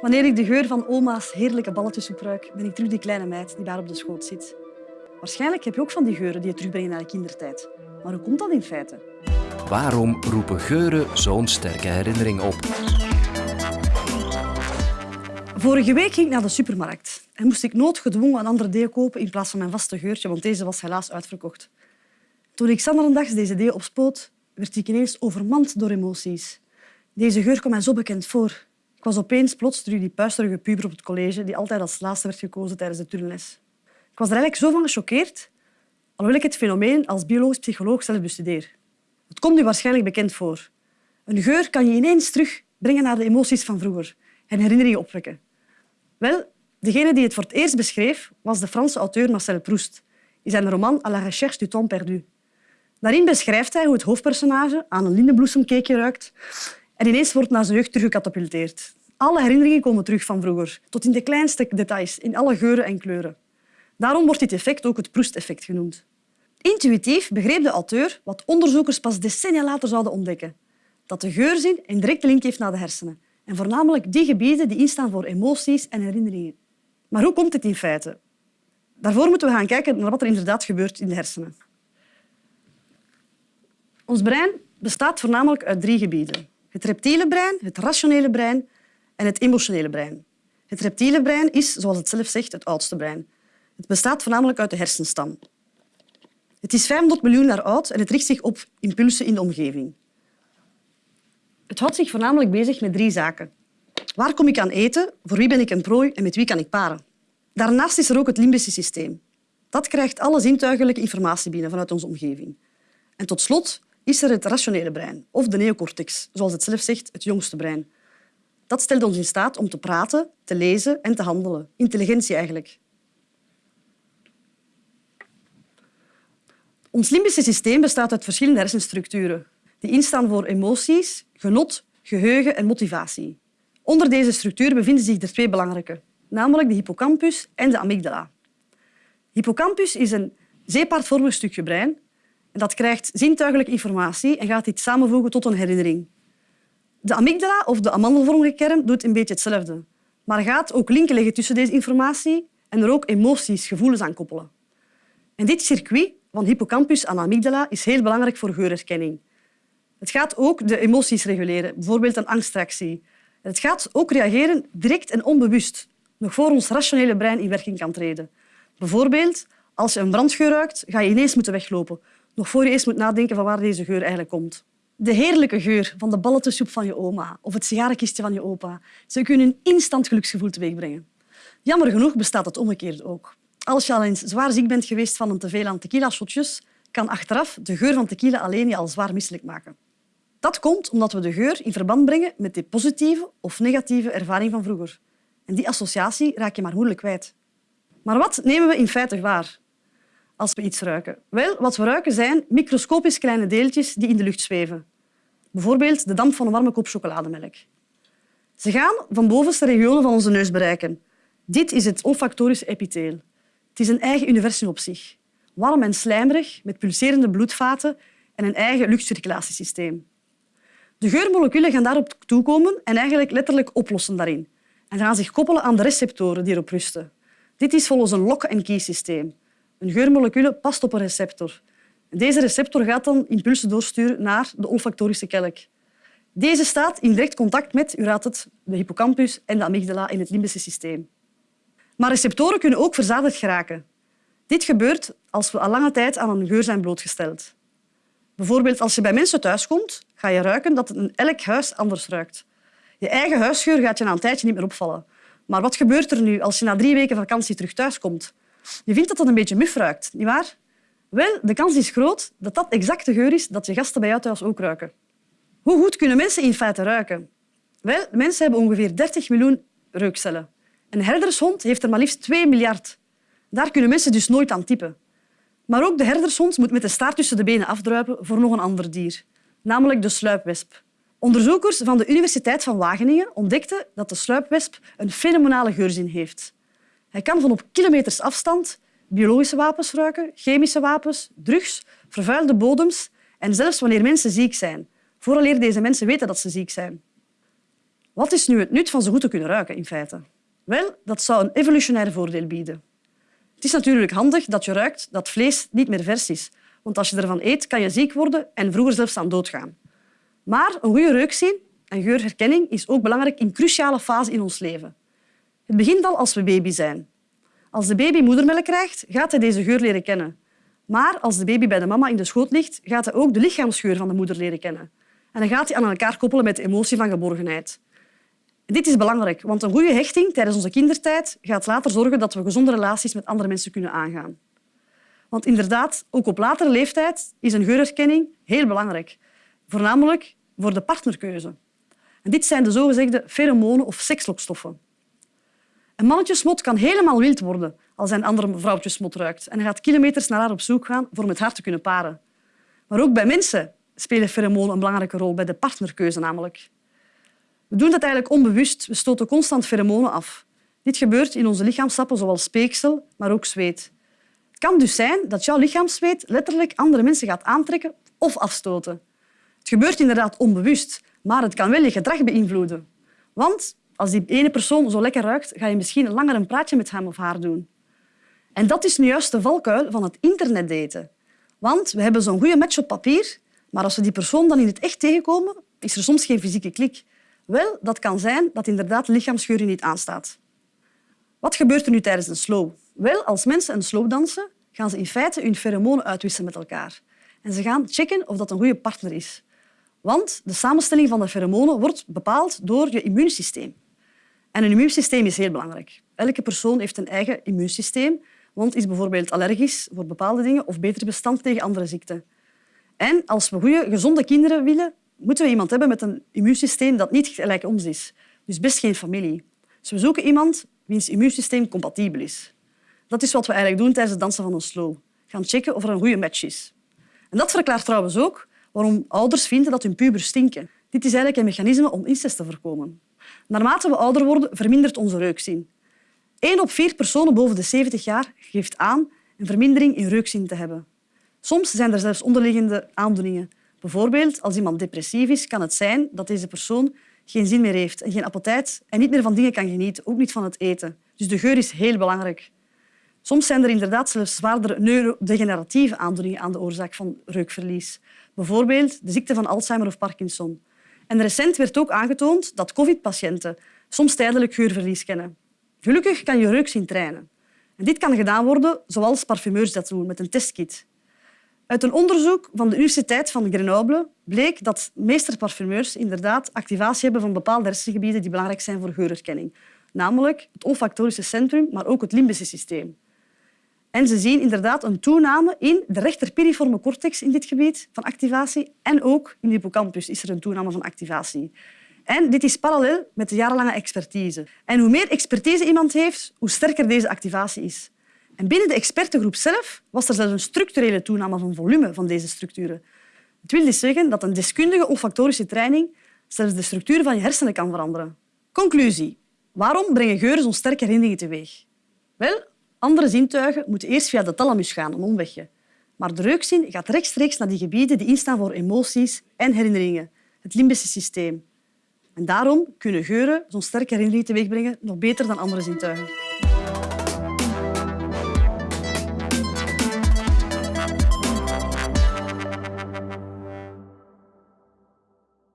Wanneer ik de geur van oma's heerlijke balletjessoep ruik, ben ik terug die kleine meid die daar op de schoot zit. Waarschijnlijk heb je ook van die geuren die je terugbrengen naar de kindertijd. Maar hoe komt dat in feite? Waarom roepen geuren zo'n sterke herinnering op? Vorige week ging ik naar de supermarkt en moest ik noodgedwongen een andere deo kopen in plaats van mijn vaste geurtje, want deze was helaas uitverkocht. Toen ik zanderendags deze deo opspoot, werd ik ineens overmand door emoties. Deze geur kwam mij zo bekend voor. Ik was opeens plots die puisterige puber op het college die altijd als laatste werd gekozen tijdens de turnles. Ik was er eigenlijk zo van gechoqueerd, alhoewel ik het fenomeen als biologisch psycholoog zelf bestudeer. Het komt u waarschijnlijk bekend voor. Een geur kan je ineens terugbrengen naar de emoties van vroeger en herinneringen opwekken. Wel, degene die het voor het eerst beschreef was de Franse auteur Marcel Proust in zijn roman À la recherche du temps perdu. Daarin beschrijft hij hoe het hoofdpersonage aan een lindenbloesemcakeje ruikt en ineens wordt naar zijn jeugd teruggecatapulteerd. Alle herinneringen komen terug van vroeger, tot in de kleinste details, in alle geuren en kleuren. Daarom wordt dit effect ook het Proust-effect genoemd. Intuïtief begreep de auteur wat onderzoekers pas decennia later zouden ontdekken. Dat de geurzin een directe link heeft naar de hersenen. En voornamelijk die gebieden die instaan voor emoties en herinneringen. Maar hoe komt dit in feite? Daarvoor moeten we gaan kijken naar wat er inderdaad gebeurt in de hersenen. Ons brein bestaat voornamelijk uit drie gebieden. Het reptiele brein, het rationele brein en het emotionele brein. Het reptiele brein is, zoals het zelf zegt, het oudste brein. Het bestaat voornamelijk uit de hersenstam. Het is 500 miljoen jaar oud en het richt zich op impulsen in de omgeving. Het houdt zich voornamelijk bezig met drie zaken. Waar kom ik aan eten? Voor wie ben ik een prooi en met wie kan ik paren? Daarnaast is er ook het limbische systeem. Dat krijgt alle zintuigelijke informatie binnen vanuit onze omgeving. En tot slot is er het rationele brein, of de neocortex, zoals het zelf zegt, het jongste brein. Dat stelt ons in staat om te praten, te lezen en te handelen. Intelligentie eigenlijk. Ons limbische systeem bestaat uit verschillende hersenstructuren die instaan voor emoties, genot, geheugen en motivatie. Onder deze structuur bevinden zich er twee belangrijke, namelijk de hippocampus en de amygdala. Hippocampus is een zeepaardvormig stukje brein dat krijgt zintuigelijke informatie en gaat dit samenvoegen tot een herinnering. De amygdala, of de amandelvormige kern, doet een beetje hetzelfde, maar gaat ook linken leggen tussen deze informatie en er ook emoties, gevoelens aan koppelen. En dit circuit van hippocampus aan amygdala is heel belangrijk voor geurherkenning. Het gaat ook de emoties reguleren, bijvoorbeeld een angstreactie. Het gaat ook reageren direct en onbewust, nog voor ons rationele brein in werking kan treden. Bijvoorbeeld, als je een brandgeur ruikt, ga je ineens moeten weglopen, nog voor je eens moet nadenken van waar deze geur eigenlijk komt. De heerlijke geur van de balletjessoep van je oma of het sigarenkistje van je opa, ze kunnen een instant geluksgevoel teweegbrengen. Jammer genoeg bestaat het omgekeerd ook. Als je al eens zwaar ziek bent geweest van een teveel aan tequila-shotjes, kan achteraf de geur van tequila alleen je al zwaar misselijk maken. Dat komt omdat we de geur in verband brengen met de positieve of negatieve ervaring van vroeger. En die associatie raak je maar moeilijk kwijt. Maar wat nemen we in feite waar als we iets ruiken? Wel, wat we ruiken zijn microscopisch kleine deeltjes die in de lucht zweven. Bijvoorbeeld de damp van een warme kop chocolademelk. Ze gaan van bovenste regionen van onze neus bereiken. Dit is het olfactorische epitheel. Het is een eigen universum op zich. Warm en slijmerig, met pulserende bloedvaten en een eigen luchtcirculatiesysteem. De geurmoleculen gaan daarop toekomen en eigenlijk letterlijk oplossen daarin. En gaan zich koppelen aan de receptoren die erop rusten. Dit is volgens een lock-and-key-systeem. Een geurmolecule past op een receptor. Deze receptor gaat dan impulsen doorsturen naar de olfactorische kelk. Deze staat in direct contact met, u het, de hippocampus en de amygdala in het limbische systeem. Maar receptoren kunnen ook verzadigd geraken. Dit gebeurt als we al lange tijd aan een geur zijn blootgesteld. Bijvoorbeeld als je bij mensen thuiskomt, ga je ruiken dat het elk huis anders ruikt. Je eigen huisgeur gaat je na een tijdje niet meer opvallen. Maar wat gebeurt er nu als je na drie weken vakantie terug thuiskomt? Je vindt dat het een beetje muf ruikt, nietwaar? Wel, de kans is groot dat dat exact de geur is dat je gasten bij jou thuis ook ruiken. Hoe goed kunnen mensen in feite ruiken? Wel, mensen hebben ongeveer 30 miljoen reukcellen. Een herdershond heeft er maar liefst 2 miljard. Daar kunnen mensen dus nooit aan typen. Maar ook de herdershond moet met de staart tussen de benen afdruipen voor nog een ander dier, namelijk de sluipwesp. Onderzoekers van de Universiteit van Wageningen ontdekten dat de sluipwesp een fenomenale geurzin heeft. Hij kan van op kilometers afstand biologische wapens ruiken, chemische wapens, drugs, vervuilde bodems en zelfs wanneer mensen ziek zijn, vooraleer deze mensen weten dat ze ziek zijn. Wat is nu het nut van zo goed te kunnen ruiken, in feite? Wel, dat zou een evolutionair voordeel bieden. Het is natuurlijk handig dat je ruikt dat vlees niet meer vers is. Want als je ervan eet, kan je ziek worden en vroeger zelfs aan doodgaan. Maar een goede reukzin en geurherkenning is ook belangrijk in cruciale fase in ons leven. Het begint al als we baby zijn. Als de baby moedermelk krijgt, gaat hij deze geur leren kennen. Maar als de baby bij de mama in de schoot ligt, gaat hij ook de lichaamsgeur van de moeder leren kennen. En dan gaat hij aan elkaar koppelen met de emotie van geborgenheid. Dit is belangrijk, want een goede hechting tijdens onze kindertijd gaat later zorgen dat we gezonde relaties met andere mensen kunnen aangaan. Want inderdaad, ook op latere leeftijd is een geurherkenning heel belangrijk. Voornamelijk voor de partnerkeuze. En dit zijn de zogezegde pheromonen of sekslokstoffen. Een mannetjesmot kan helemaal wild worden als hij een andere vrouwtjesmot ruikt en hij gaat kilometers naar haar op zoek gaan voor met haar te kunnen paren. Maar ook bij mensen spelen pheromonen een belangrijke rol, bij de partnerkeuze namelijk. We doen dat eigenlijk onbewust. We stoten constant pheromonen af. Dit gebeurt in onze lichaamssappen, zoals speeksel, maar ook zweet. Het kan dus zijn dat jouw lichaamszweet letterlijk andere mensen gaat aantrekken of afstoten. Het gebeurt inderdaad onbewust, maar het kan wel je gedrag beïnvloeden. Want als die ene persoon zo lekker ruikt, ga je misschien langer een praatje met hem of haar doen. En dat is nu juist de valkuil van het internetdaten. Want we hebben zo'n goede match op papier, maar als we die persoon dan in het echt tegenkomen, is er soms geen fysieke klik. Wel, dat kan zijn dat inderdaad de lichaamsgeur niet aanstaat. Wat gebeurt er nu tijdens een slow? Wel, als mensen een slow dansen, gaan ze in feite hun pheromonen uitwisselen met elkaar. En ze gaan checken of dat een goede partner is. Want de samenstelling van de pheromonen wordt bepaald door je immuunsysteem. En een immuunsysteem is heel belangrijk. Elke persoon heeft een eigen immuunsysteem, want is bijvoorbeeld allergisch voor bepaalde dingen of beter bestand tegen andere ziekten. En als we goede, gezonde kinderen willen, moeten we iemand hebben met een immuunsysteem dat niet gelijk ons is. Dus best geen familie. Dus we zoeken iemand wiens immuunsysteem compatibel is. Dat is wat we eigenlijk doen tijdens het dansen van een slow. Gaan checken of er een goede match is. En dat verklaart trouwens ook waarom ouders vinden dat hun pubers stinken. Dit is eigenlijk een mechanisme om incest te voorkomen. Naarmate we ouder worden, vermindert onze reukzin. Eén op vier personen boven de 70 jaar geeft aan een vermindering in reukzin te hebben. Soms zijn er zelfs onderliggende aandoeningen. Bijvoorbeeld, als iemand depressief is, kan het zijn dat deze persoon geen zin meer heeft en geen appetijt en niet meer van dingen kan genieten, ook niet van het eten. Dus de geur is heel belangrijk. Soms zijn er inderdaad zelfs zwaardere neurodegeneratieve aandoeningen aan de oorzaak van reukverlies. Bijvoorbeeld de ziekte van Alzheimer of Parkinson. En recent werd ook aangetoond dat covid-patiënten soms tijdelijk geurverlies kennen. Gelukkig kan je reukzin trainen. En dit kan gedaan worden zoals parfumeurs dat doen, met een testkit. Uit een onderzoek van de Universiteit van Grenoble bleek dat meesterparfumeurs inderdaad activatie hebben van bepaalde hersengebieden die belangrijk zijn voor geurherkenning. Namelijk het olfactorische centrum, maar ook het limbische systeem. En ze zien inderdaad een toename in de rechterpiriforme cortex in dit gebied van activatie en ook in de hippocampus is er een toename van activatie. En dit is parallel met de jarenlange expertise. En hoe meer expertise iemand heeft, hoe sterker deze activatie is. En binnen de expertengroep zelf was er zelfs een structurele toename van volume van deze structuren. Het wil dus zeggen dat een deskundige olfactorische training zelfs de structuur van je hersenen kan veranderen. Conclusie. Waarom brengen geuren zo'n sterke herinneringen teweeg? Wel, andere zintuigen moeten eerst via de thalamus gaan, een omwegje. Maar de reukzin gaat rechtstreeks naar die gebieden die instaan voor emoties en herinneringen, het limbische systeem. En daarom kunnen geuren zo'n sterke herinnering teweegbrengen nog beter dan andere zintuigen.